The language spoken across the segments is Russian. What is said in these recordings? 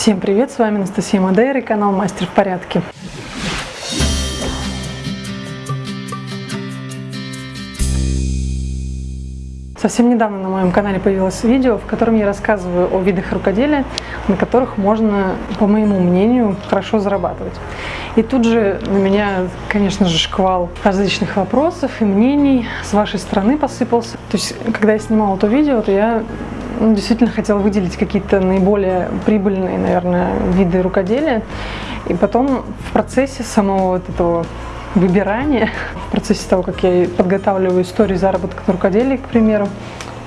Всем привет, с вами Анастасия Мадейра и канал Мастер в порядке. Совсем недавно на моем канале появилось видео, в котором я рассказываю о видах рукоделия, на которых можно, по моему мнению, хорошо зарабатывать. И тут же на меня, конечно же, шквал различных вопросов и мнений с вашей стороны посыпался. То есть, когда я снимала это видео, то я ну, действительно хотела выделить какие-то наиболее прибыльные, наверное, виды рукоделия. И потом в процессе самого вот этого выбирания, в процессе того, как я подготавливаю историю заработка на рукоделии, к примеру,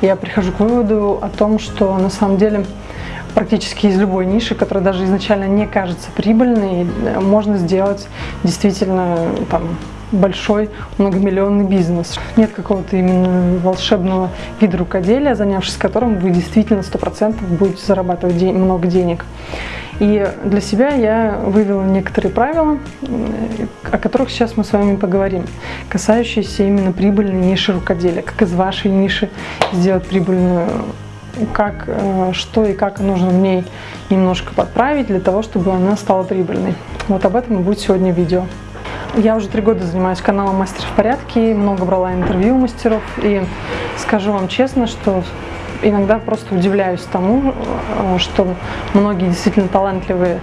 я прихожу к выводу о том, что на самом деле практически из любой ниши, которая даже изначально не кажется прибыльной, можно сделать действительно там, большой многомиллионный бизнес. Нет какого-то именно волшебного вида рукоделия, занявшись которым вы действительно 100% будете зарабатывать день, много денег. И для себя я вывела некоторые правила, о которых сейчас мы с вами поговорим, касающиеся именно прибыльной ниши рукоделия. Как из вашей ниши сделать прибыльную как, э, что и как нужно в ней немножко подправить для того, чтобы она стала прибыльной. Вот об этом и будет сегодня видео. Я уже три года занимаюсь каналом «Мастер в порядке», много брала интервью мастеров, и скажу вам честно, что иногда просто удивляюсь тому, э, что многие действительно талантливые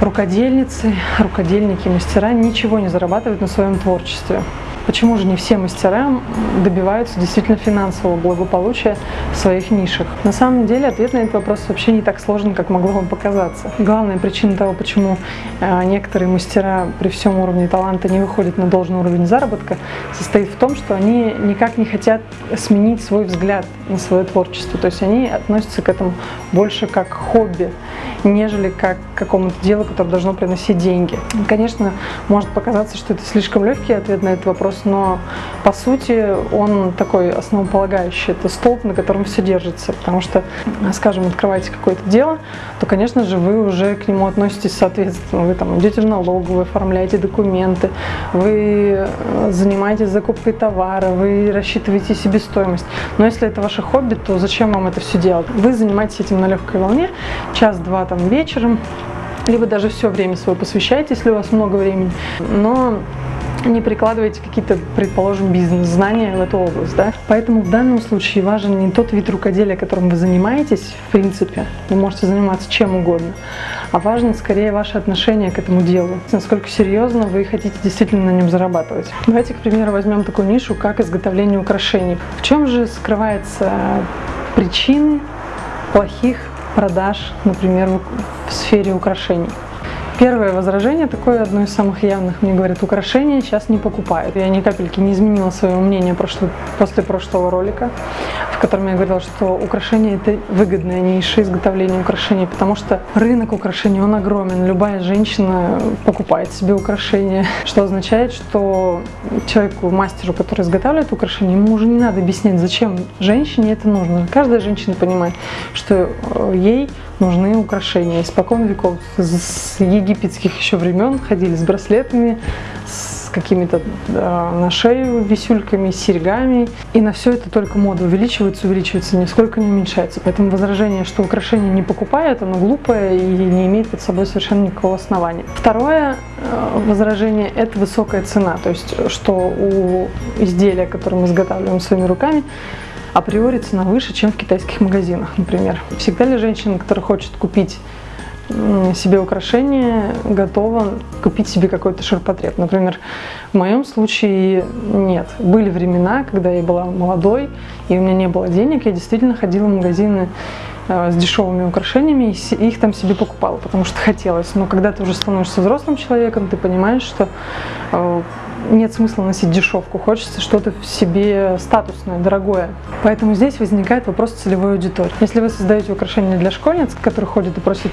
рукодельницы, рукодельники, мастера ничего не зарабатывают на своем творчестве. Почему же не все мастера добиваются действительно финансового благополучия в своих нишах? На самом деле ответ на этот вопрос вообще не так сложен, как могло вам показаться. Главная причина того, почему э, некоторые мастера при всем уровне таланта не выходят на должный уровень заработка, состоит в том, что они никак не хотят сменить свой взгляд на свое творчество. То есть они относятся к этому больше как хобби, нежели как к какому-то делу, которое должно приносить деньги. Конечно, может показаться, что это слишком легкий ответ на этот вопрос, но по сути он такой основополагающий. Это столб, на котором все держится. Потому что, скажем, открываете какое-то дело, то, конечно же, вы уже к нему относитесь соответственно. Вы там идете в налоговую, оформляете документы, вы э, занимаетесь закупкой товара, вы рассчитываете себестоимость. Но если это ваше хобби, то зачем вам это все делать? Вы занимаетесь этим на легкой волне, час-два там вечером, либо даже все время свое посвящаете, если у вас много времени. Но не прикладываете какие-то, предположим, бизнес-знания в эту область. Да? Поэтому в данном случае важен не тот вид рукоделия, которым вы занимаетесь, в принципе, вы можете заниматься чем угодно, а важно скорее ваше отношение к этому делу, насколько серьезно вы хотите действительно на нем зарабатывать. Давайте, к примеру, возьмем такую нишу, как изготовление украшений. В чем же скрывается причины плохих продаж, например, в сфере украшений? Первое возражение, такое одно из самых явных, мне говорят, украшения сейчас не покупают. Я ни капельки не изменила своего мнения прошло, после прошлого ролика, в котором я говорила, что украшения это выгодная ниша изготовления украшений, потому что рынок украшений, он огромен. Любая женщина покупает себе украшения, что означает, что человеку, мастеру, который изготавливает украшения, ему уже не надо объяснять, зачем женщине это нужно. Каждая женщина понимает, что э, ей нужны украшения. Испокон веков, с египетских еще времен ходили с браслетами, с какими-то да, на шею висюльками, серьгами. И на все это только мода увеличивается, увеличивается, нисколько не уменьшается. Поэтому возражение, что украшения не покупают, оно глупое и не имеет под собой совершенно никакого основания. Второе э, возражение – это высокая цена. То есть, что у изделия, которое мы изготавливаем своими руками, априори цена выше, чем в китайских магазинах, например. Всегда ли женщина, которая хочет купить себе украшение, готова купить себе какой-то ширпотреб. Например, в моем случае нет. Были времена, когда я была молодой, и у меня не было денег, я действительно ходила в магазины э, с дешевыми украшениями и их там себе покупала, потому что хотелось. Но когда ты уже становишься взрослым человеком, ты понимаешь, что э, нет смысла носить дешевку, хочется что-то в себе статусное, дорогое. Поэтому здесь возникает вопрос целевой аудитории. Если вы создаете украшения для школьниц, которые ходят и просят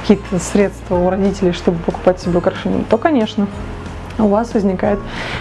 какие-то средства у родителей, чтобы покупать себе украшения, то, конечно, у вас возникает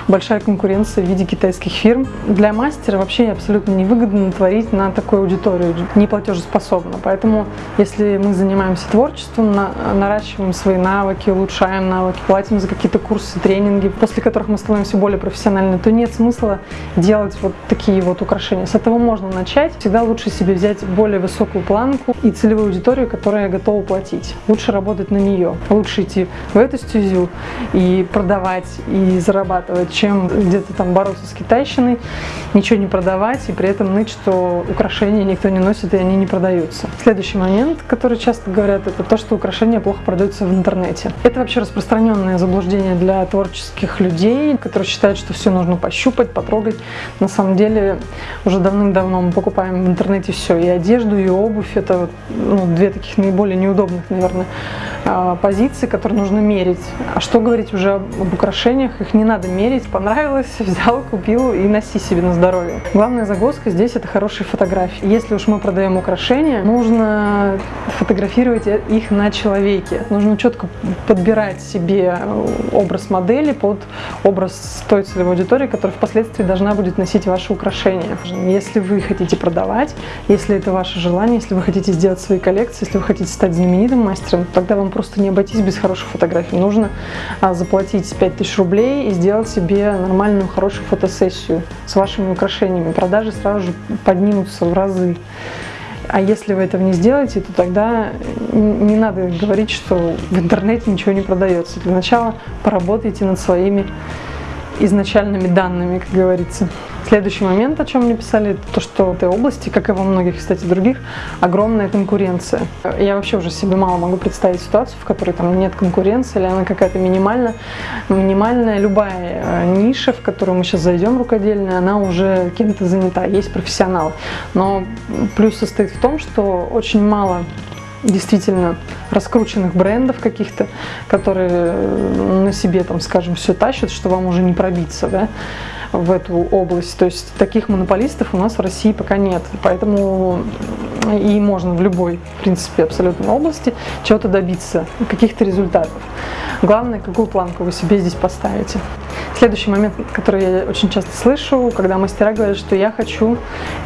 большая конкуренция в виде китайских фирм. Для мастера вообще абсолютно невыгодно творить на такую аудиторию, не платежеспособна. Поэтому, если мы занимаемся творчеством, на, наращиваем свои навыки, улучшаем навыки, платим за какие-то курсы, тренинги, после которых мы становимся более профессиональны, то нет смысла делать вот такие вот украшения. С этого можно начать. Всегда лучше себе взять более высокую планку и целевую аудиторию, которая готова платить. Лучше работать на нее. Лучше идти в эту стезю и продавать продавать и зарабатывать, чем где-то там бороться с китайщиной, ничего не продавать и при этом ныть, что украшения никто не носит и они не продаются. Следующий момент, который часто говорят, это то, что украшения плохо продаются в интернете. Это вообще распространенное заблуждение для творческих людей, которые считают, что все нужно пощупать, потрогать. На самом деле уже давным-давно мы покупаем в интернете все, и одежду, и обувь. Это ну, две таких наиболее неудобных, наверное, позиции, которые нужно мерить. А что говорить уже об украшениях, их не надо мерить. Понравилось, взял, купил и носи себе на здоровье. Главная загвоздка здесь это хорошие фотографии. Если уж мы продаем украшения, нужно фотографировать их на человеке. Нужно четко подбирать себе образ модели под образ той целевой аудитории, которая впоследствии должна будет носить ваши украшения. Если вы хотите продавать, если это ваше желание, если вы хотите сделать свои коллекции, если вы хотите стать знаменитым мастером, тогда вам просто не обойтись без хороших фотографий. Нужно а, заплатить 5000 рублей и сделать себе нормальную, хорошую фотосессию с вашими украшениями. Продажи сразу же поднимутся в разы. А если вы этого не сделаете, то тогда не надо говорить, что в интернете ничего не продается. Для начала поработайте над своими изначальными данными, как говорится. Следующий момент, о чем мне писали, то, что в этой области, как и во многих, кстати, других, огромная конкуренция. Я вообще уже себе мало могу представить ситуацию, в которой там нет конкуренции, или она какая-то минимальная. Минимальная любая э, ниша, в которую мы сейчас зайдем рукодельная, она уже кем-то занята, есть профессионал. Но плюс состоит в том, что очень мало действительно раскрученных брендов каких-то, которые э, на себе, там, скажем, все тащат, что вам уже не пробиться, да, в эту область. То есть таких монополистов у нас в России пока нет. Поэтому и можно в любой, в принципе, абсолютной области чего-то добиться, каких-то результатов. Главное, какую планку вы себе здесь поставите. Следующий момент, который я очень часто слышу, когда мастера говорят, что я хочу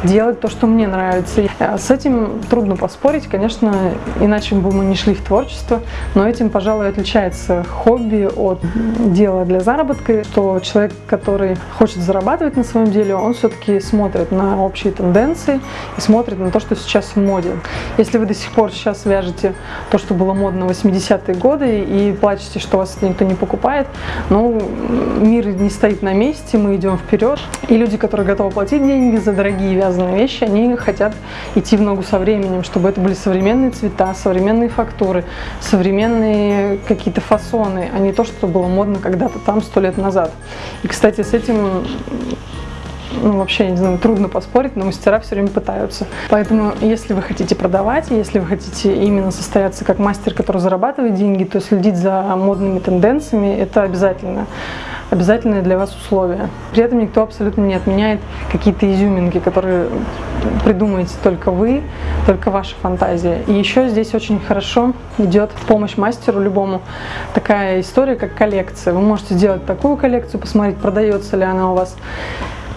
делать то, что мне нравится. С этим трудно поспорить, конечно, иначе бы мы не шли в творчество, но этим, пожалуй, отличается хобби от дела для заработка, что человек, который хочет зарабатывать на своем деле, он все-таки смотрит на общие тенденции и смотрит на то, что сейчас в моде. Если вы до сих пор сейчас вяжете то, что было модно в 80-е годы и плачете, что вас никто не покупает, ну, мир не стоит на месте, мы идем вперед. И люди, которые готовы платить деньги за дорогие вязаные вещи, они хотят идти в ногу со временем, чтобы это были современные цвета, современные фактуры, современные какие-то фасоны, а не то, что было модно когда-то там сто лет назад. И, кстати, с этим ну, вообще, я не знаю, трудно поспорить, но мастера все время пытаются. Поэтому, если вы хотите продавать, если вы хотите именно состояться как мастер, который зарабатывает деньги, то следить за модными тенденциями, это обязательно обязательное для вас условие. При этом никто абсолютно не отменяет какие-то изюминки, которые придумаете только вы, только ваша фантазия. И еще здесь очень хорошо идет помощь мастеру любому такая история, как коллекция. Вы можете сделать такую коллекцию, посмотреть, продается ли она у вас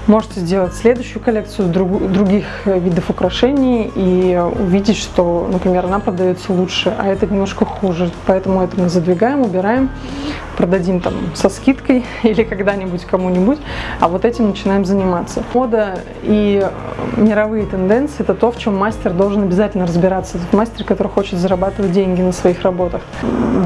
Можете сделать следующую коллекцию друг, других видов украшений и увидеть, что, например, она продается лучше, а это немножко хуже. Поэтому это мы задвигаем, убираем, продадим там со скидкой или когда-нибудь кому-нибудь, а вот этим начинаем заниматься. Мода и мировые тенденции – это то, в чем мастер должен обязательно разбираться. Это мастер, который хочет зарабатывать деньги на своих работах.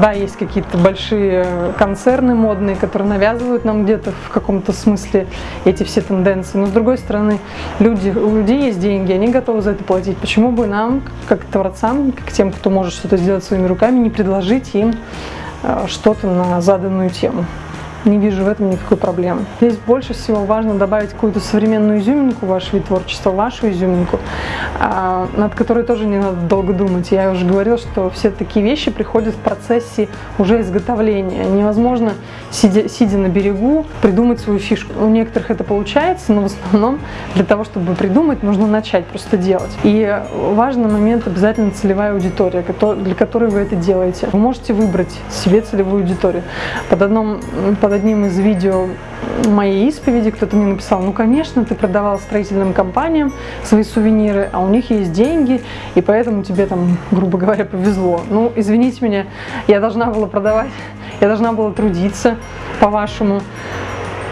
Да, есть какие-то большие концерны модные, которые навязывают нам где-то в каком-то смысле эти все тенденции. Но с другой стороны, люди, у людей есть деньги, они готовы за это платить. Почему бы нам, как творцам, как тем, кто может что-то сделать своими руками, не предложить им что-то на заданную тему? Не вижу в этом никакой проблемы. Здесь больше всего важно добавить какую-то современную изюминку в ваш вид вашу изюминку, а, над которой тоже не надо долго думать. Я уже говорила, что все такие вещи приходят в процессе уже изготовления. Невозможно, сидя, сидя на берегу, придумать свою фишку. У некоторых это получается, но в основном для того, чтобы придумать, нужно начать просто делать. И важный момент обязательно целевая аудитория, для которой вы это делаете. Вы можете выбрать себе целевую аудиторию. Под, одном, под одним из видео моей исповеди кто-то мне написал, ну, конечно, ты продавал строительным компаниям свои сувениры, а у них есть деньги, и поэтому тебе там, грубо говоря, повезло. Ну, извините меня, я должна была продавать, я должна была трудиться, по-вашему,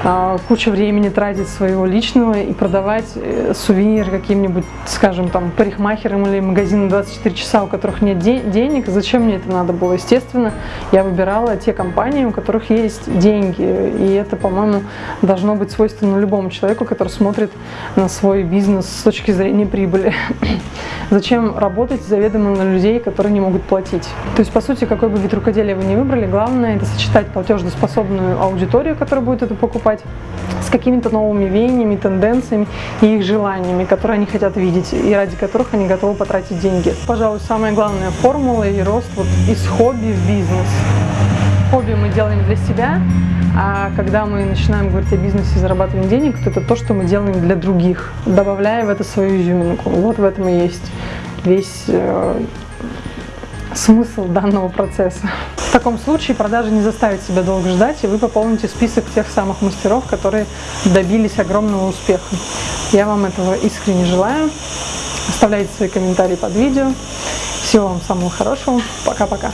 а, кучу времени тратить своего личного и продавать э, сувениры каким-нибудь, скажем, там, парикмахерам или магазинам 24 часа, у которых нет де денег. Зачем мне это надо было? Естественно, я выбирала те компании, у которых есть деньги. И это, по-моему, должно быть свойственно любому человеку, который смотрит на свой бизнес с точки зрения прибыли. Зачем работать заведомо на людей, которые не могут платить? То есть, по сути, какой бы вид рукоделия вы не выбрали, главное это сочетать платежеспособную аудиторию, которая будет это покупать, с какими-то новыми веяниями, тенденциями и их желаниями, которые они хотят видеть и ради которых они готовы потратить деньги. Пожалуй, самая главная формула и рост вот из хобби в бизнес. Хобби мы делаем для себя, а когда мы начинаем говорить о бизнесе и зарабатывании денег, то это то, что мы делаем для других, добавляя в это свою изюминку. Вот в этом и есть весь э, смысл данного процесса. В таком случае продажи не заставит себя долго ждать, и вы пополните список тех самых мастеров, которые добились огромного успеха. Я вам этого искренне желаю. Оставляйте свои комментарии под видео. Всего вам самого хорошего. Пока-пока.